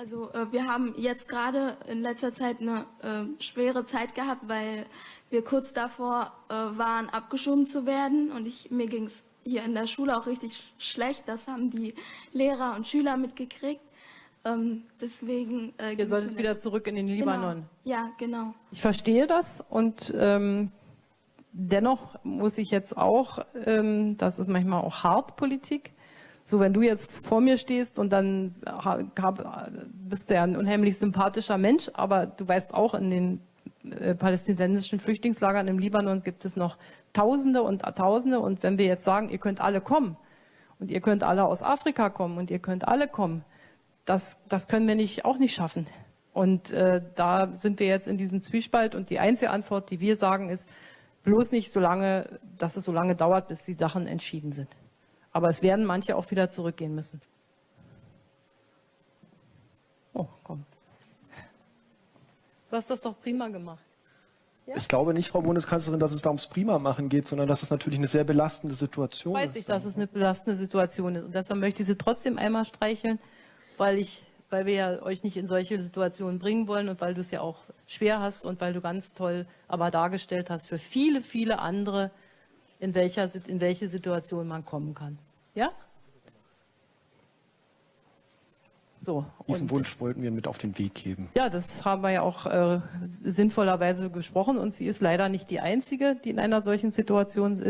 Also äh, wir haben jetzt gerade in letzter Zeit eine äh, schwere Zeit gehabt, weil wir kurz davor äh, waren, abgeschoben zu werden. Und ich, mir ging es hier in der Schule auch richtig schlecht. Das haben die Lehrer und Schüler mitgekriegt. Ähm, deswegen. Äh, Ihr solltet wieder zurück in den Libanon. Genau. Ja, genau. Ich verstehe das und ähm, dennoch muss ich jetzt auch, ähm, das ist manchmal auch hart Politik. So, wenn du jetzt vor mir stehst und dann bist du ja ein unheimlich sympathischer Mensch, aber du weißt auch, in den äh, palästinensischen Flüchtlingslagern im Libanon gibt es noch Tausende und Tausende. Und wenn wir jetzt sagen, ihr könnt alle kommen und ihr könnt alle aus Afrika kommen und ihr könnt alle kommen, das, das können wir nicht, auch nicht schaffen. Und äh, da sind wir jetzt in diesem Zwiespalt und die einzige Antwort, die wir sagen, ist bloß nicht so lange, dass es so lange dauert, bis die Sachen entschieden sind. Aber es werden manche auch wieder zurückgehen müssen. Oh, komm. Du hast das doch prima gemacht. Ich glaube nicht, Frau Bundeskanzlerin, dass es da ums Prima-Machen geht, sondern dass es natürlich eine sehr belastende Situation Weiß ist. ich, dass es eine belastende Situation ist. Und deshalb möchte ich Sie trotzdem einmal streicheln, weil ich, weil wir ja euch nicht in solche Situationen bringen wollen und weil du es ja auch schwer hast und weil du ganz toll aber dargestellt hast für viele, viele andere, in welcher, in welche Situation man kommen kann. Ja? So. Diesen Wunsch wollten wir mit auf den Weg geben. Ja, das haben wir ja auch äh, sinnvollerweise gesprochen und sie ist leider nicht die Einzige, die in einer solchen Situation ist.